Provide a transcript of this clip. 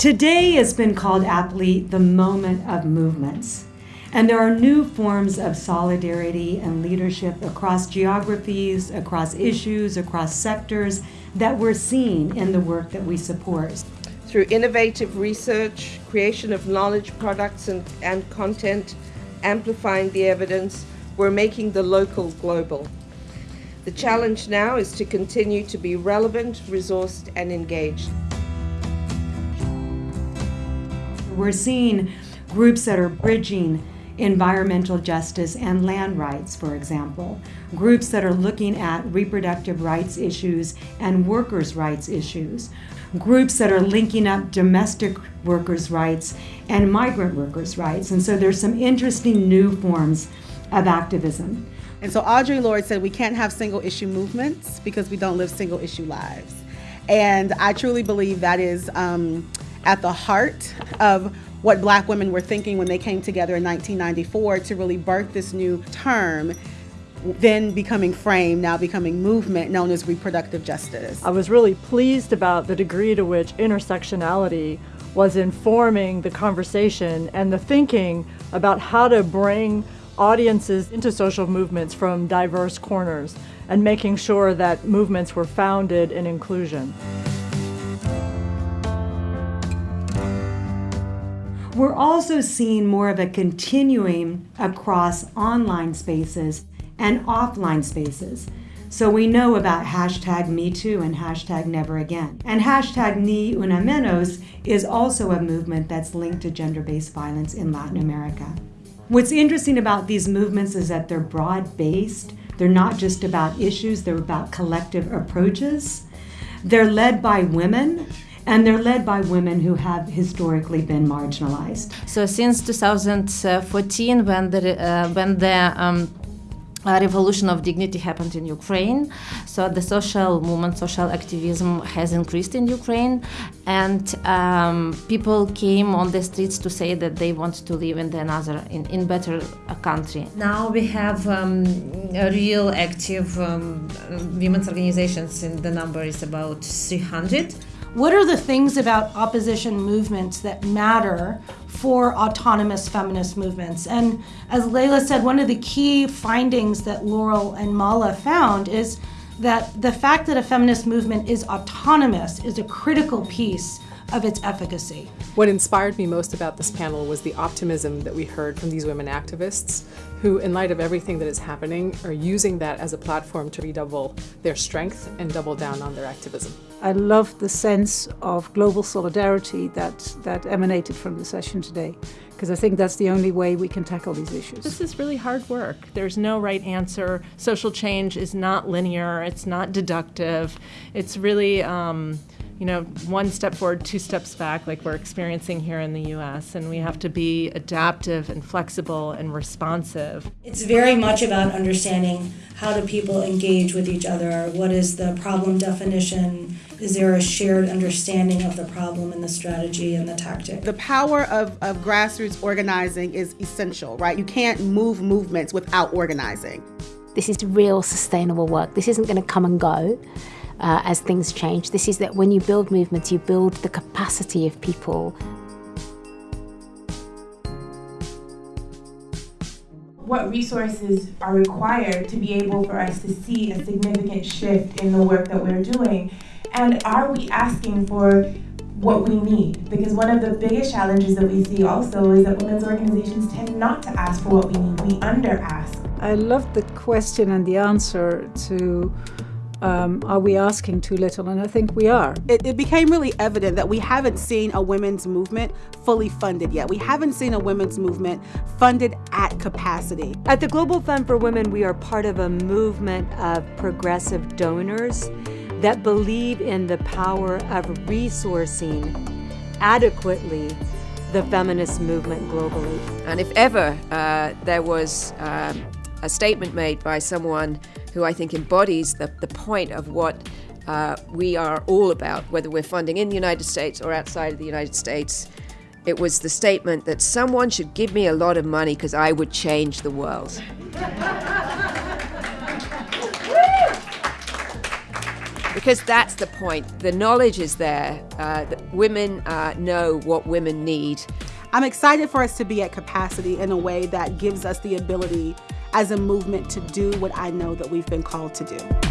Today has been called aptly the moment of movements. And there are new forms of solidarity and leadership across geographies, across issues, across sectors that we're seeing in the work that we support. Through innovative research, creation of knowledge products and, and content, amplifying the evidence, we're making the local global. The challenge now is to continue to be relevant, resourced, and engaged. We're seeing groups that are bridging environmental justice and land rights, for example. Groups that are looking at reproductive rights issues and workers' rights issues. Groups that are linking up domestic workers' rights and migrant workers' rights. And so there's some interesting new forms of activism. And so Audre Lorde said we can't have single issue movements because we don't live single issue lives. And I truly believe that is um, at the heart of what black women were thinking when they came together in 1994 to really birth this new term then becoming frame, now becoming movement known as reproductive justice. I was really pleased about the degree to which intersectionality was informing the conversation and the thinking about how to bring audiences into social movements from diverse corners and making sure that movements were founded in inclusion. We're also seeing more of a continuing across online spaces and offline spaces. So we know about hashtag MeToo and hashtag Never Again. And hashtag Ni Una Menos is also a movement that's linked to gender-based violence in Latin America. What's interesting about these movements is that they're broad-based. They're not just about issues, they're about collective approaches. They're led by women and they're led by women who have historically been marginalized. So since 2014, when the uh, when the um, uh, revolution of dignity happened in Ukraine. So the social movement, social activism has increased in Ukraine, and um, people came on the streets to say that they want to live in another, in, in better uh, country. Now we have um, real active um, women's organizations, and the number is about 300. What are the things about opposition movements that matter for autonomous feminist movements? And as Layla said, one of the key findings that Laurel and Mala found is that the fact that a feminist movement is autonomous is a critical piece of its efficacy. What inspired me most about this panel was the optimism that we heard from these women activists who, in light of everything that is happening, are using that as a platform to redouble their strength and double down on their activism. I love the sense of global solidarity that, that emanated from the session today, because I think that's the only way we can tackle these issues. This is really hard work. There's no right answer. Social change is not linear, it's not deductive. It's really um, you know, one step forward, two steps back, like we're experiencing here in the US. And we have to be adaptive and flexible and responsive. It's very much about understanding how do people engage with each other? What is the problem definition? Is there a shared understanding of the problem and the strategy and the tactic? The power of, of grassroots organizing is essential, right? You can't move movements without organizing. This is real sustainable work. This isn't going to come and go uh, as things change. This is that when you build movements, you build the capacity of people. What resources are required to be able for us to see a significant shift in the work that we're doing? And are we asking for what we need? Because one of the biggest challenges that we see also is that women's organizations tend not to ask for what we need. We under ask. I love the question and the answer to um, are we asking too little? And I think we are. It, it, became really evident that we haven't seen a women's movement fully funded yet. We haven't seen a women's movement funded at capacity. At the Global Fund for Women, we are part of a movement of progressive donors that believe in the power of resourcing adequately the feminist movement globally. And if ever uh, there was um, a statement made by someone who I think embodies the, the point of what uh, we are all about, whether we're funding in the United States or outside of the United States. It was the statement that someone should give me a lot of money because I would change the world. because that's the point. The knowledge is there. Uh, women uh, know what women need. I'm excited for us to be at capacity in a way that gives us the ability as a movement to do what I know that we've been called to do.